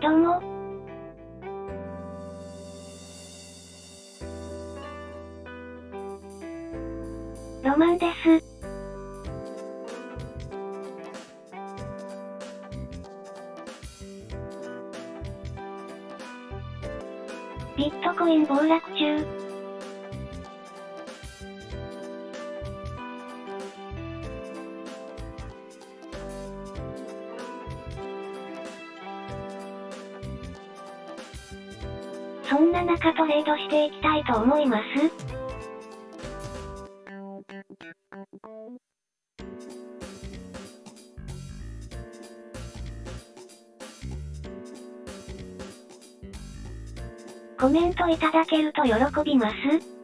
どうも。トレードしていきたいと思います。コメントいただけると喜びます。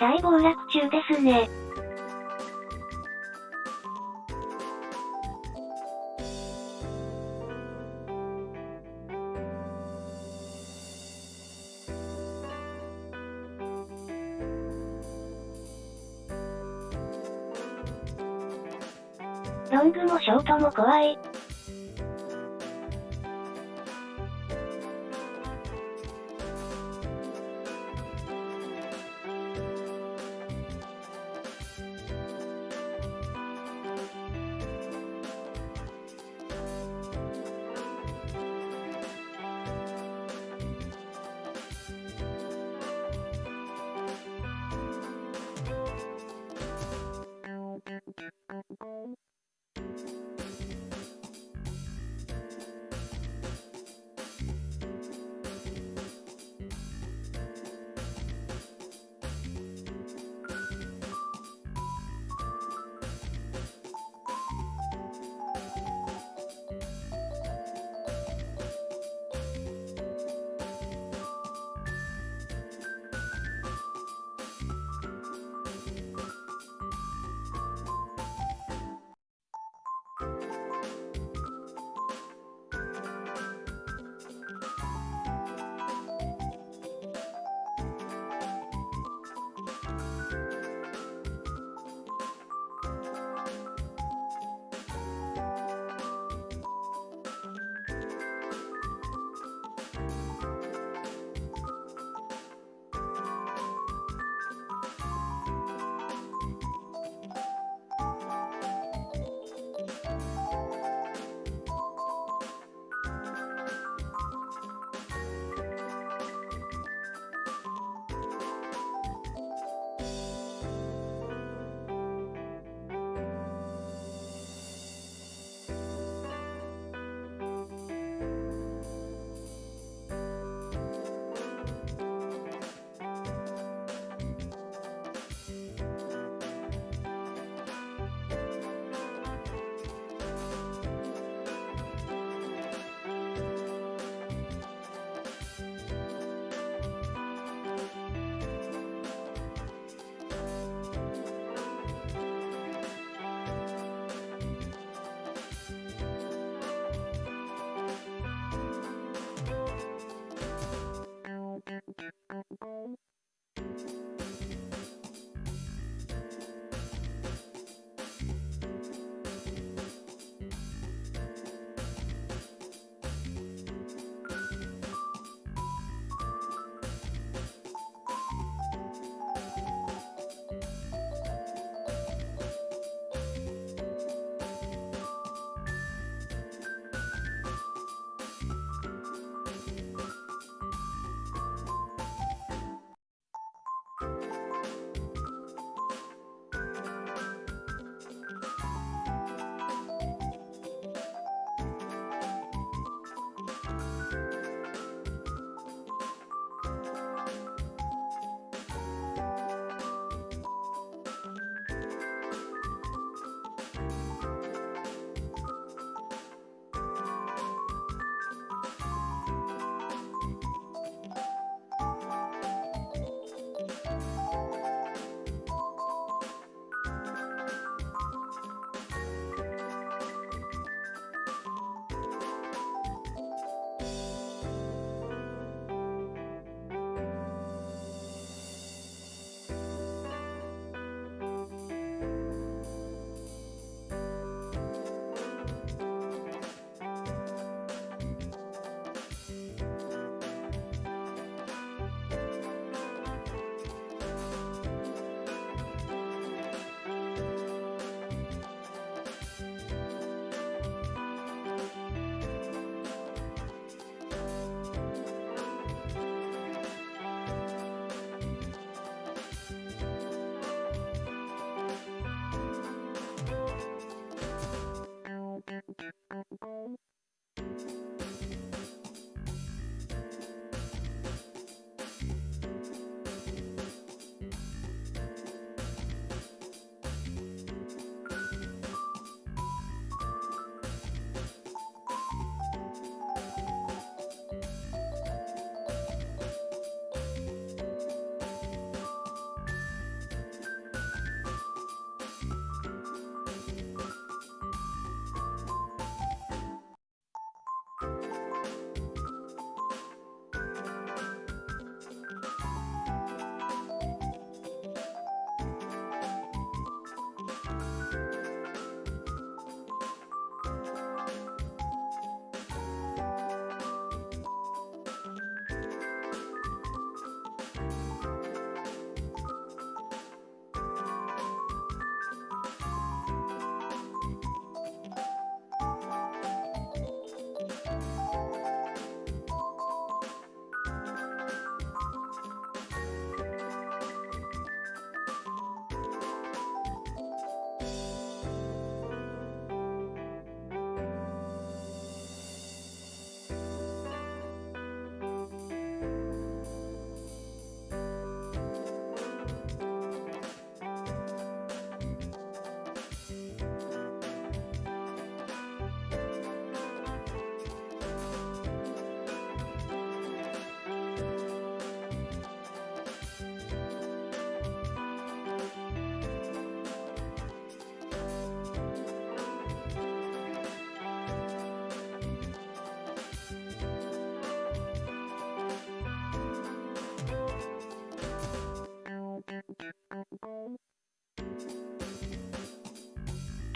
大暴落中ですね。ロングもショートも怖い。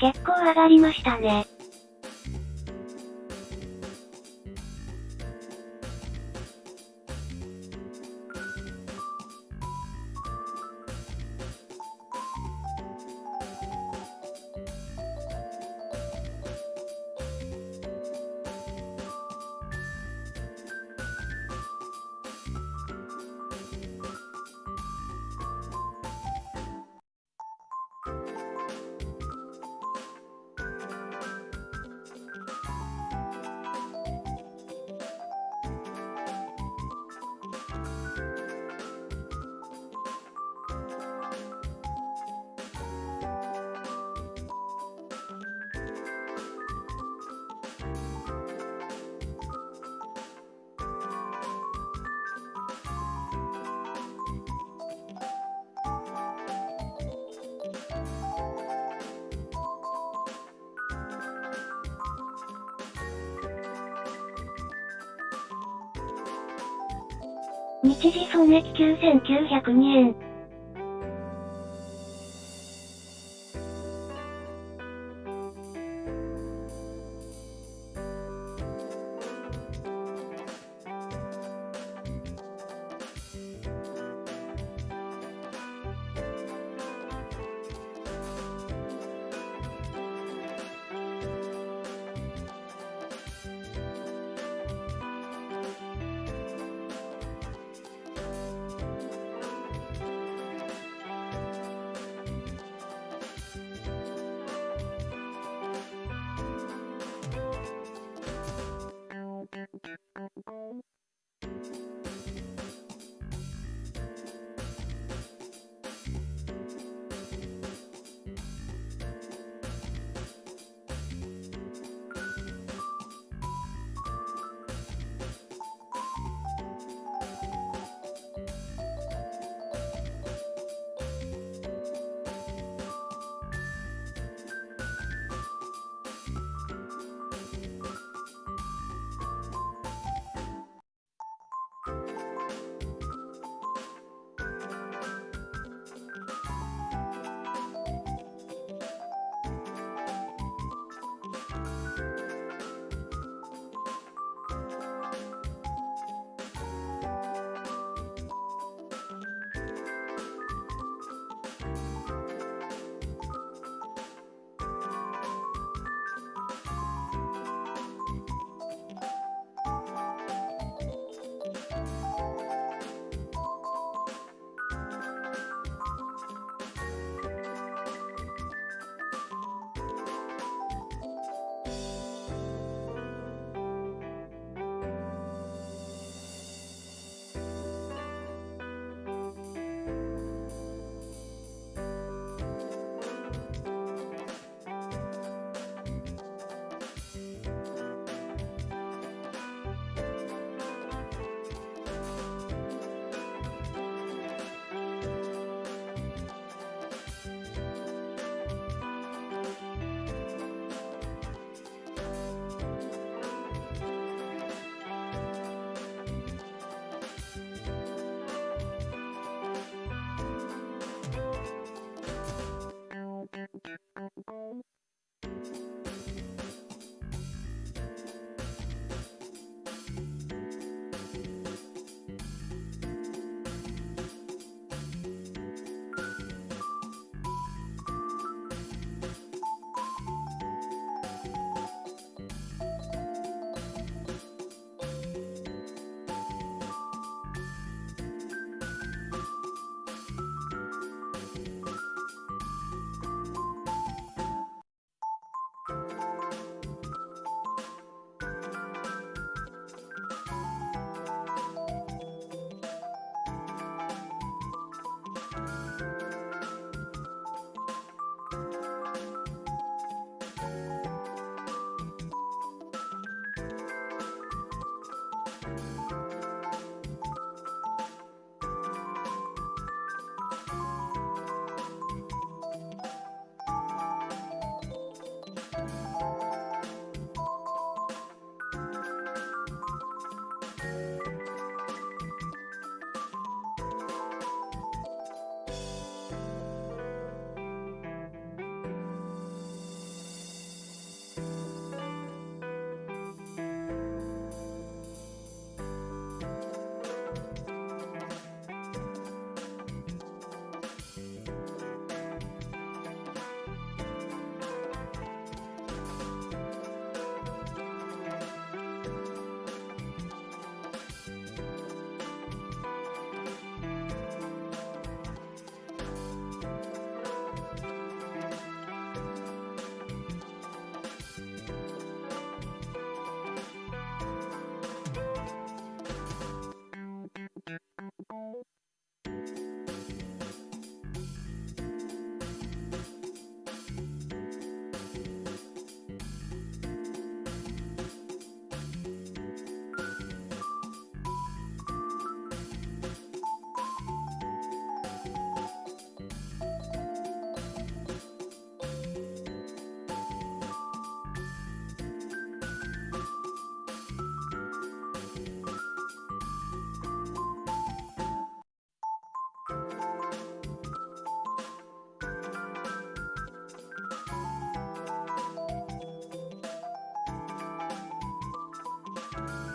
結構上がりましたね。時損益9902円。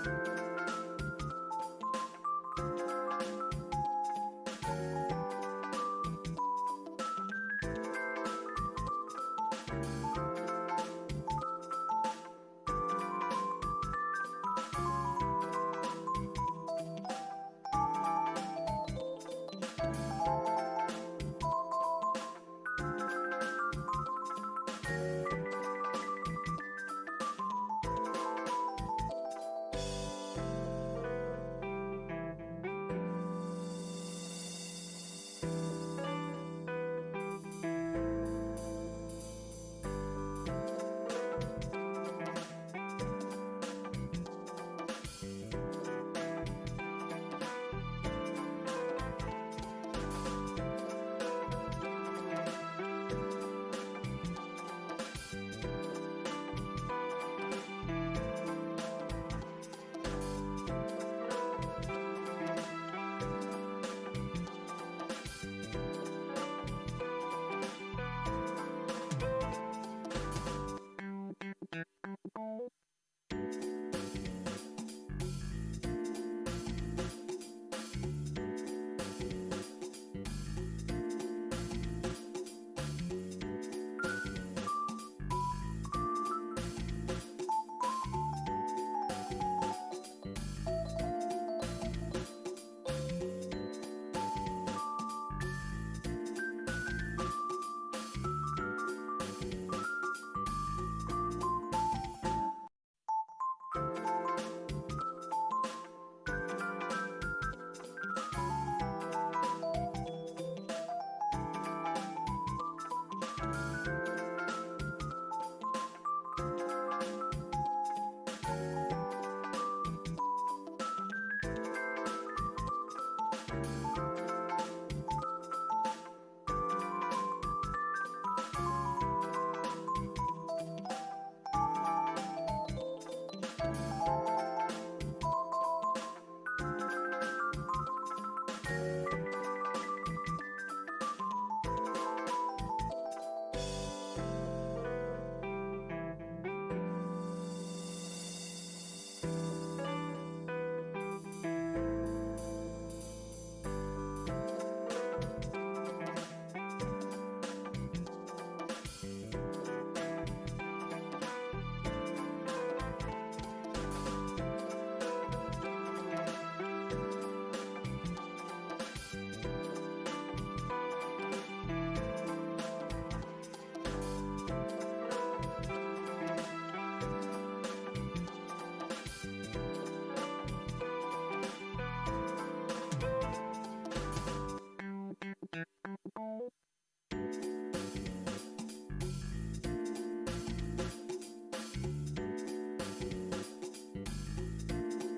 Podcast.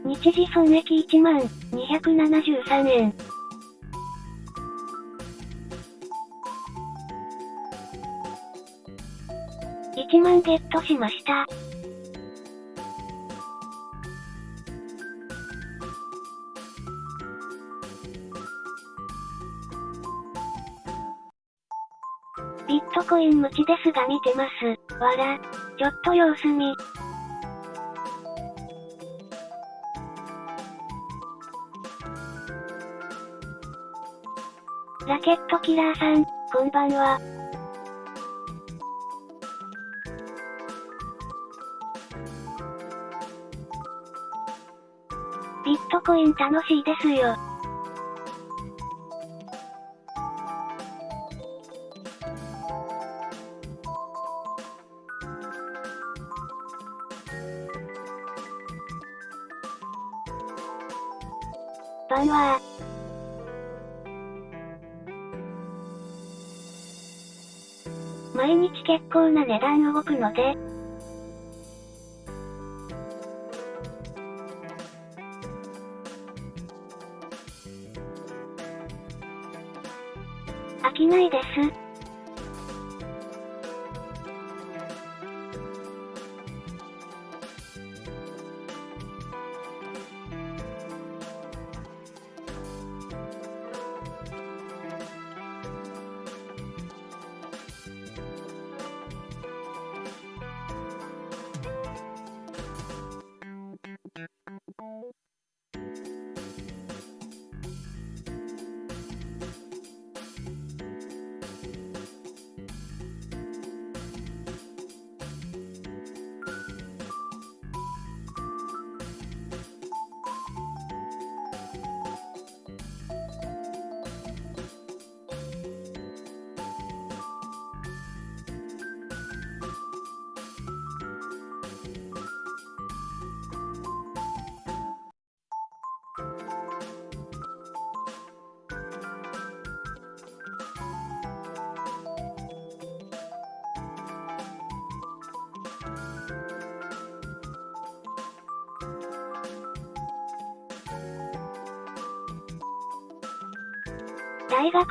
日時損益1万273円。1万ゲットしました。ビットコイン無知ですが見てます。わら。ちょっと様子見。ケットキラーさん、こんばんは。ビットコイン楽しいですよ。結構な値段動くので、飽きないです。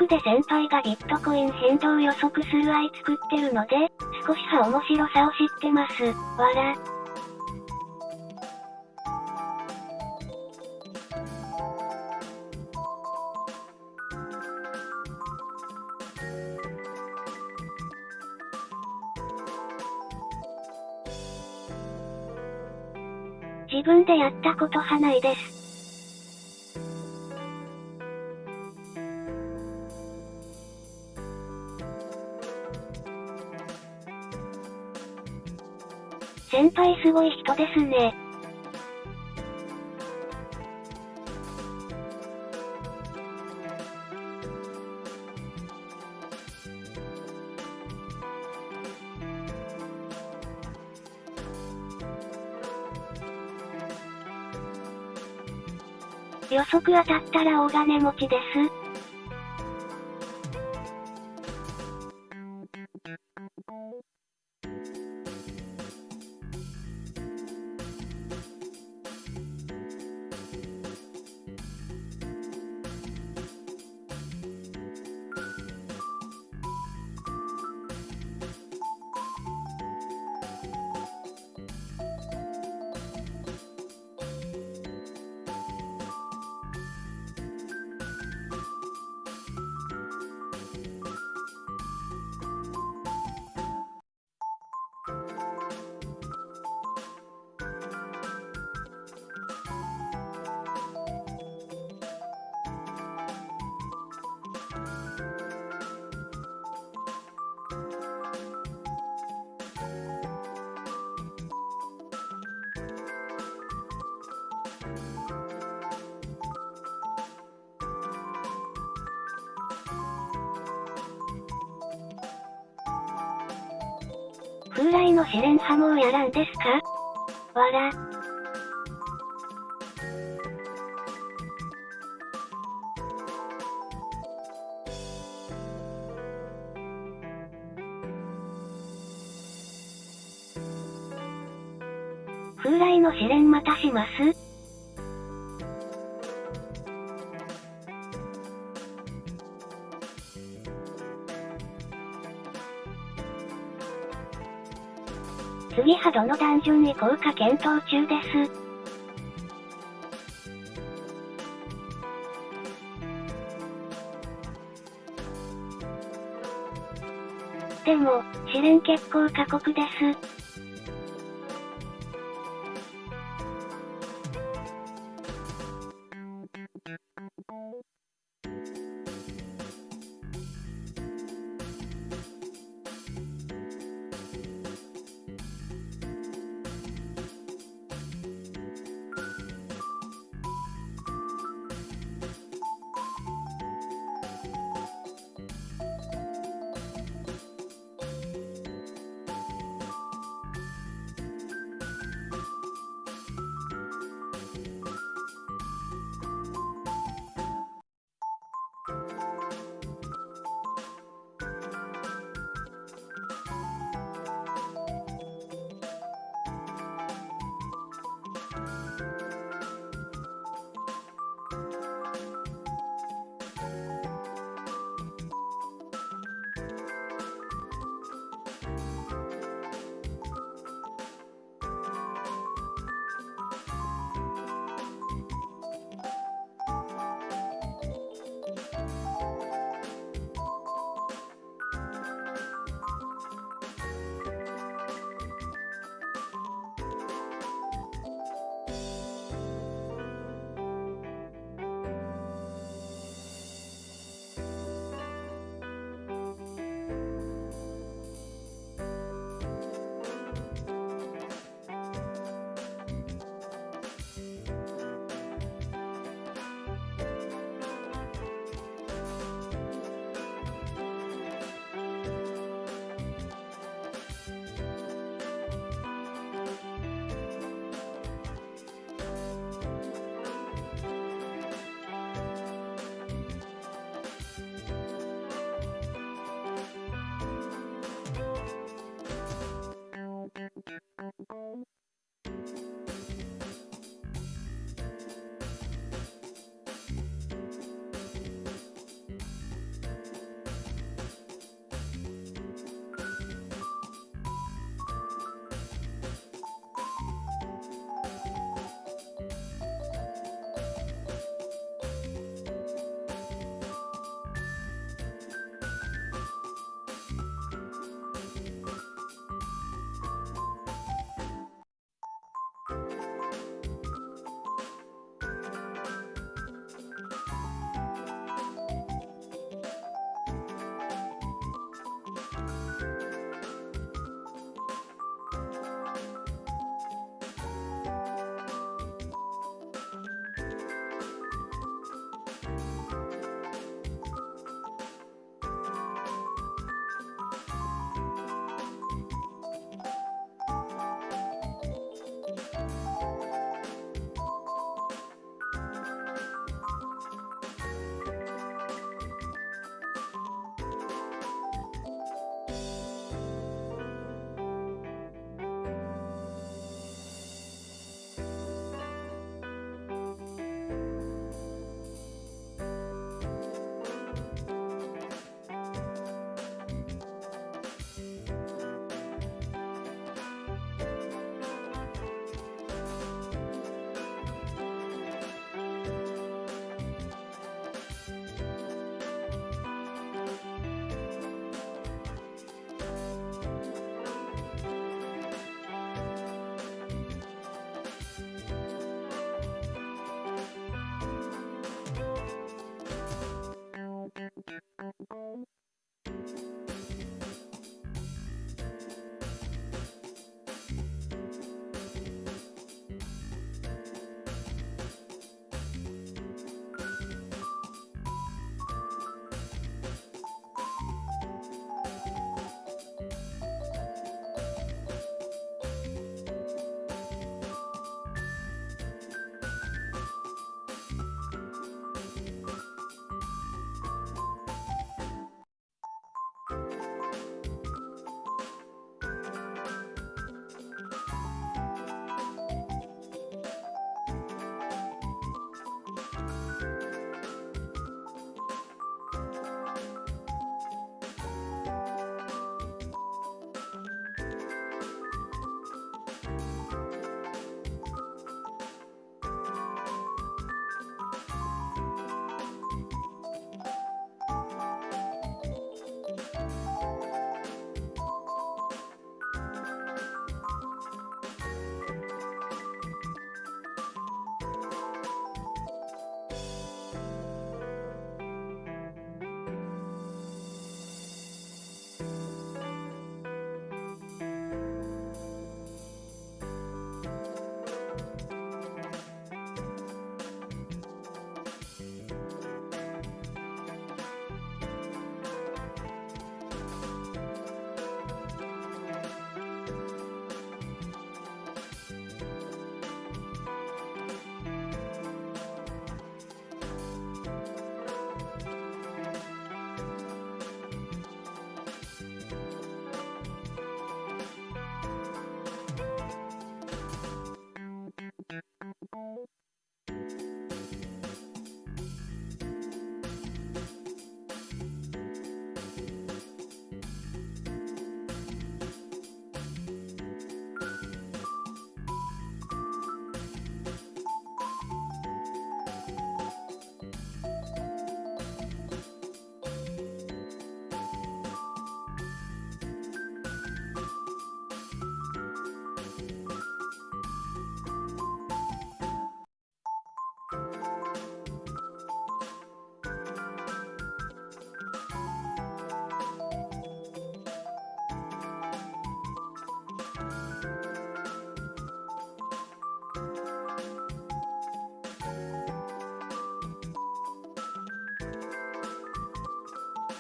で先輩がビットコイン変動予測する愛作ってるので、少しは面白さを知ってます。わら。自分でやったことはないです。すごい人ですね。予測当たったら大金持ちです。ですか？構過酷です。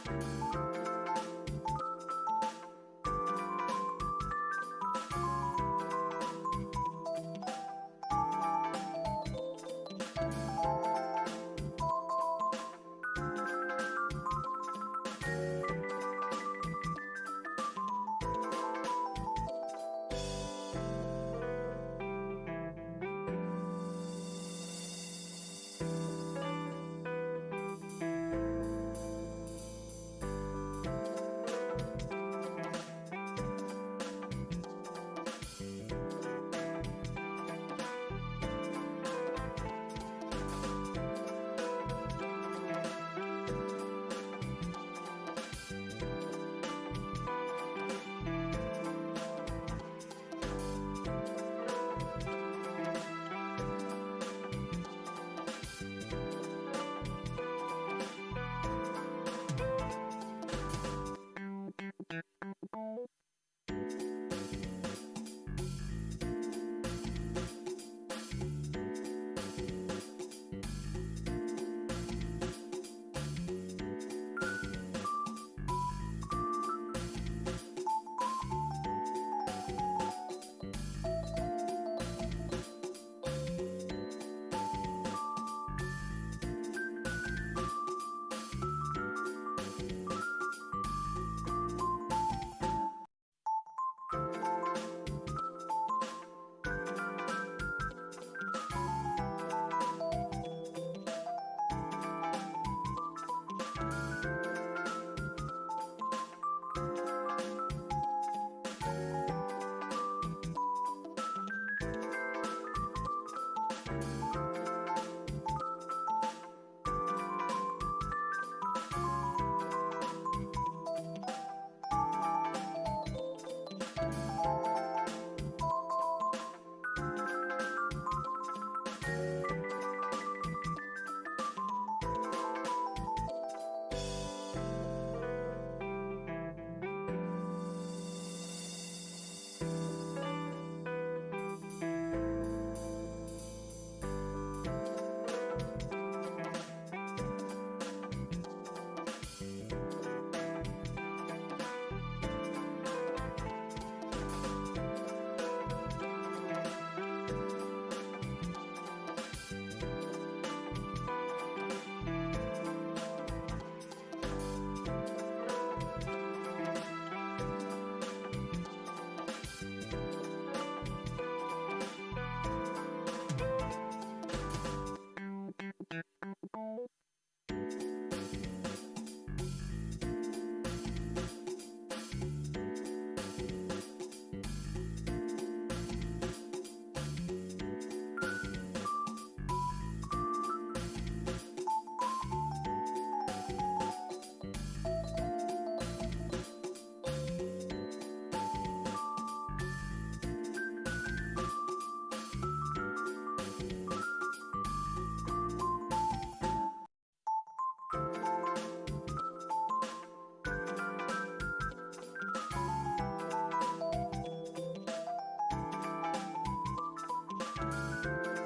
Música Música Bye.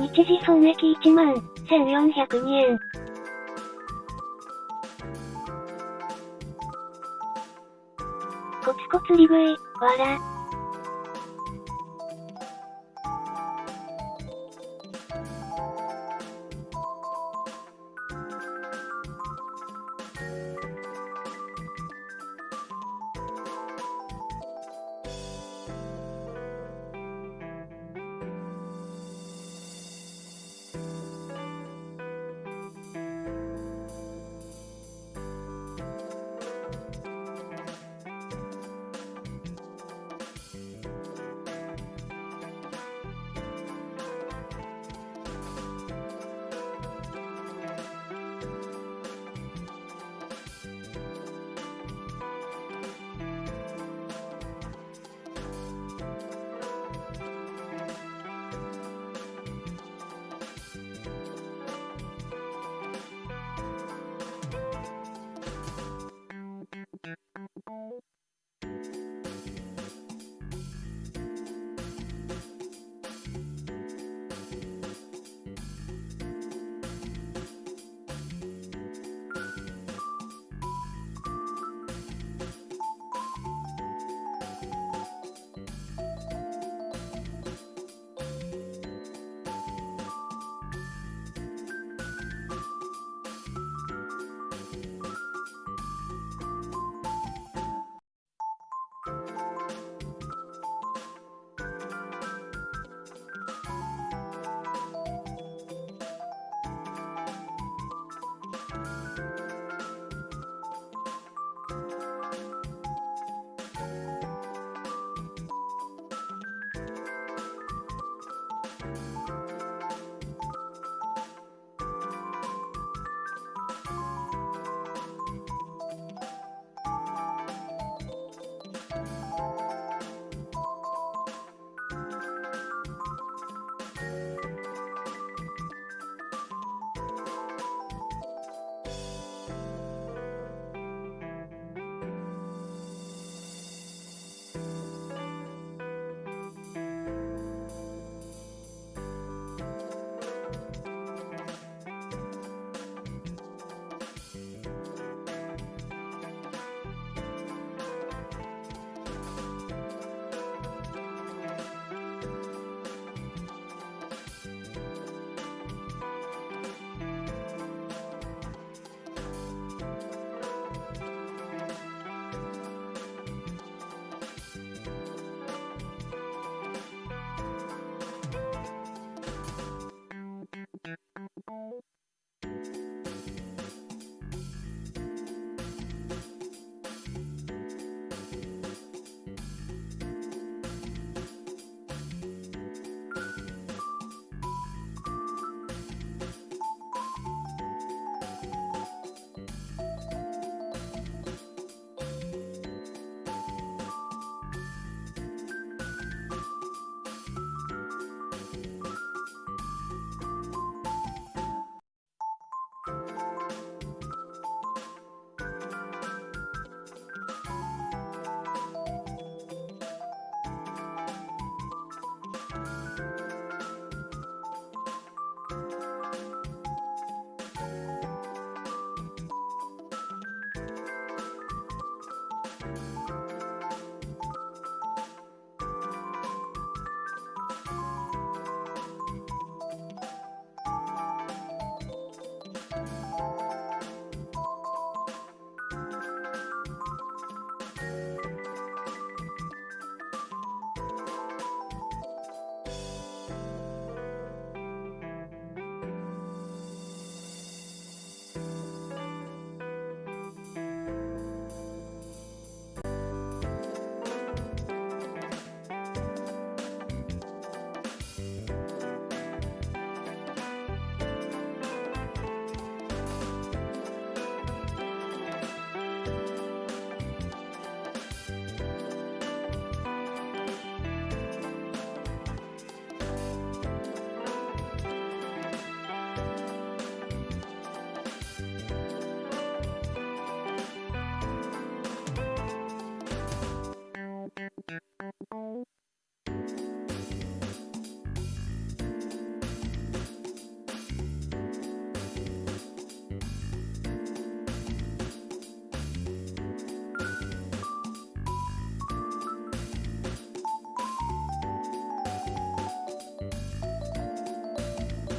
日時損益1万1402円。コツコツ利食い、わら。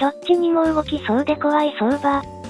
どっちにも動きそうで怖い相場。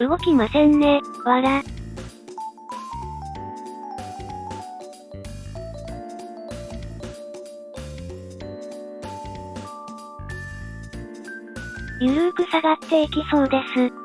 動きませんね、わら。ゆるーく下がっていきそうです。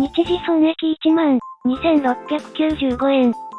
日時損益1万2695円。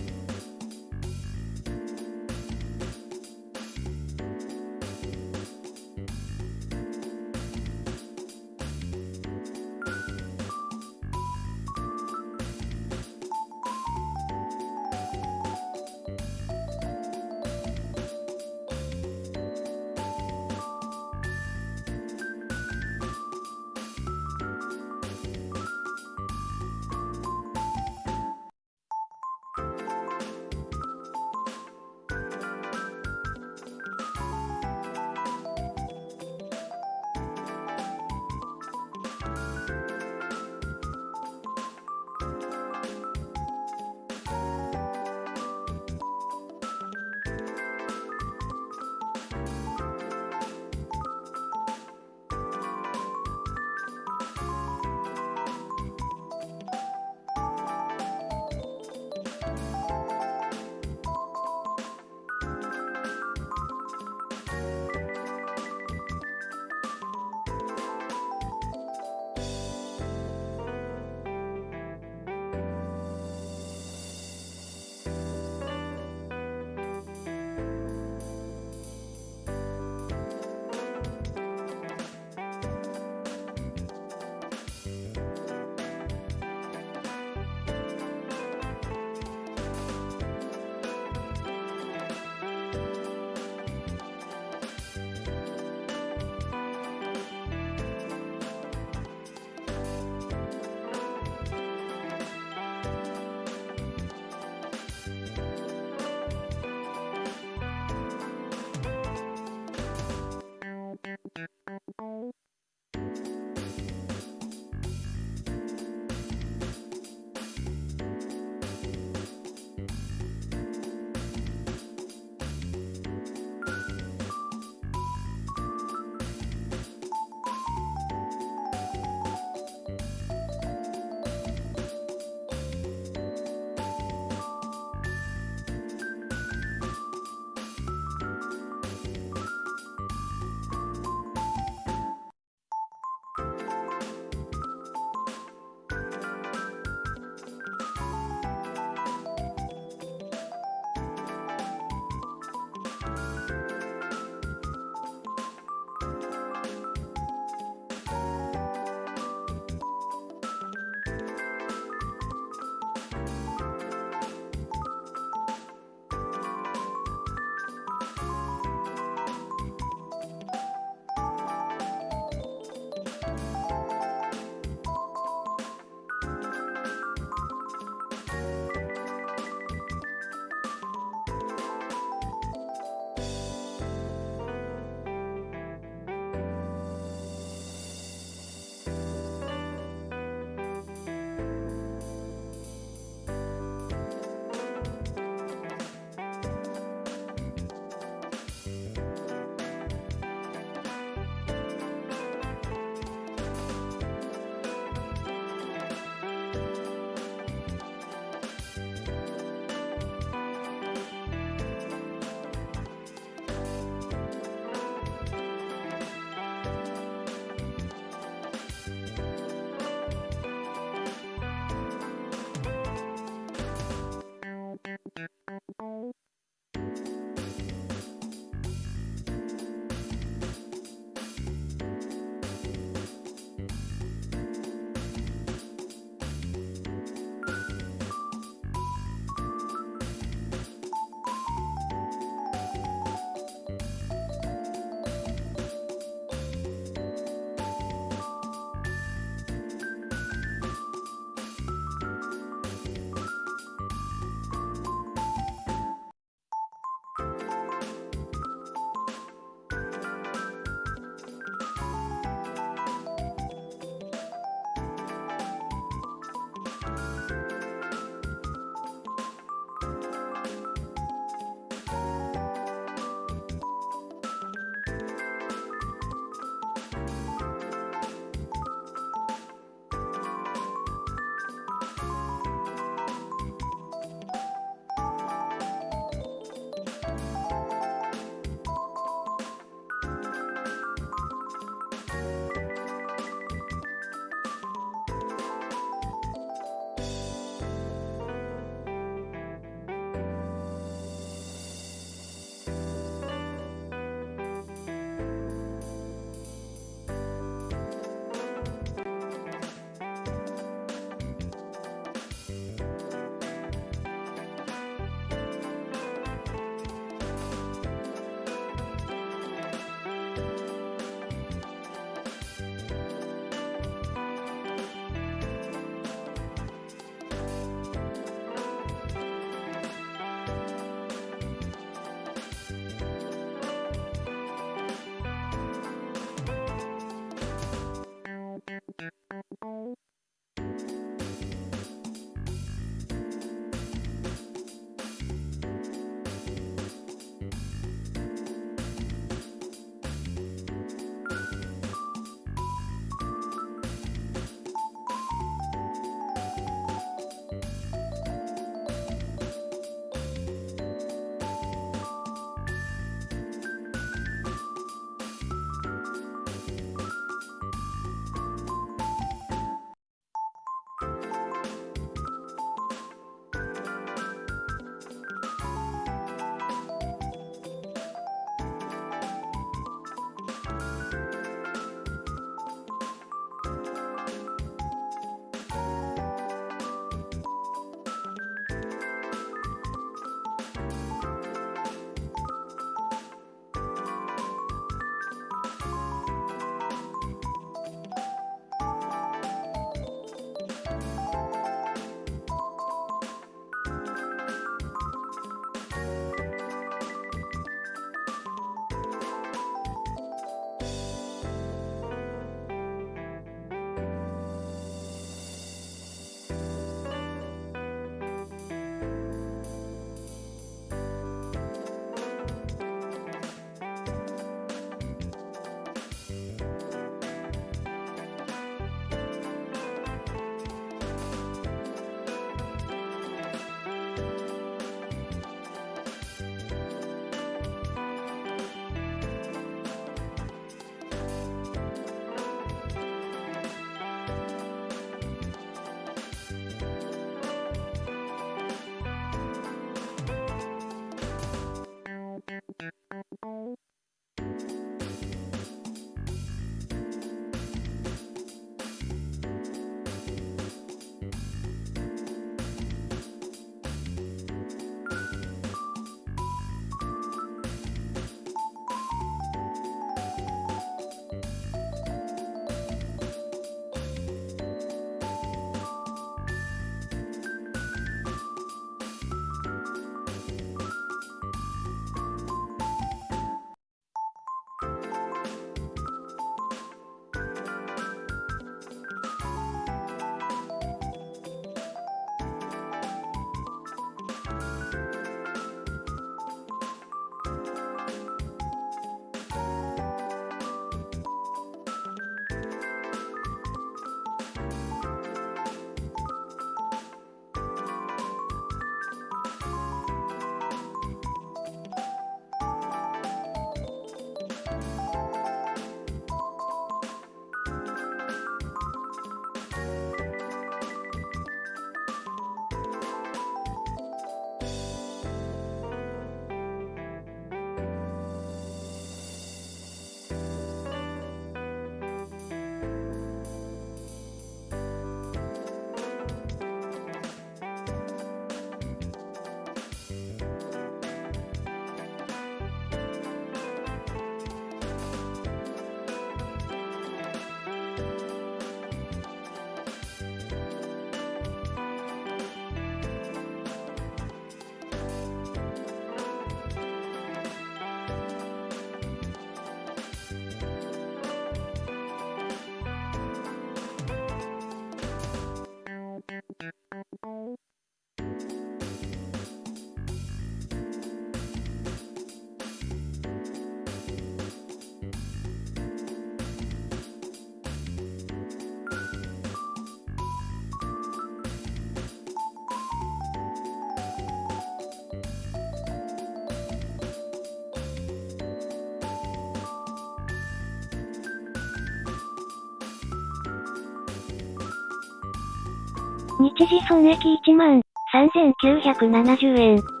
日時損益1万3970円。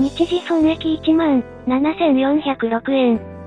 日時損益1万7406円。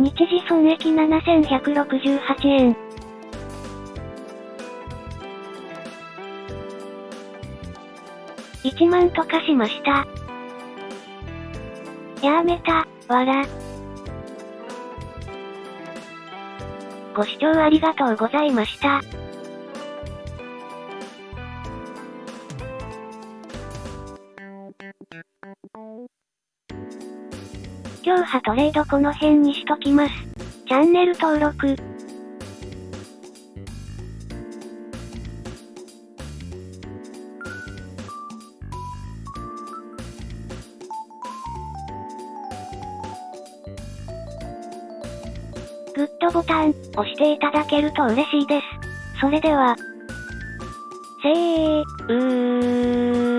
日時損益7168円。1万とかしました。やめた、わら。ご視聴ありがとうございました。今日はトレードこの辺にしときます。チャンネル登録。グッドボタン、押していただけると嬉しいです。それでは、せー、うー。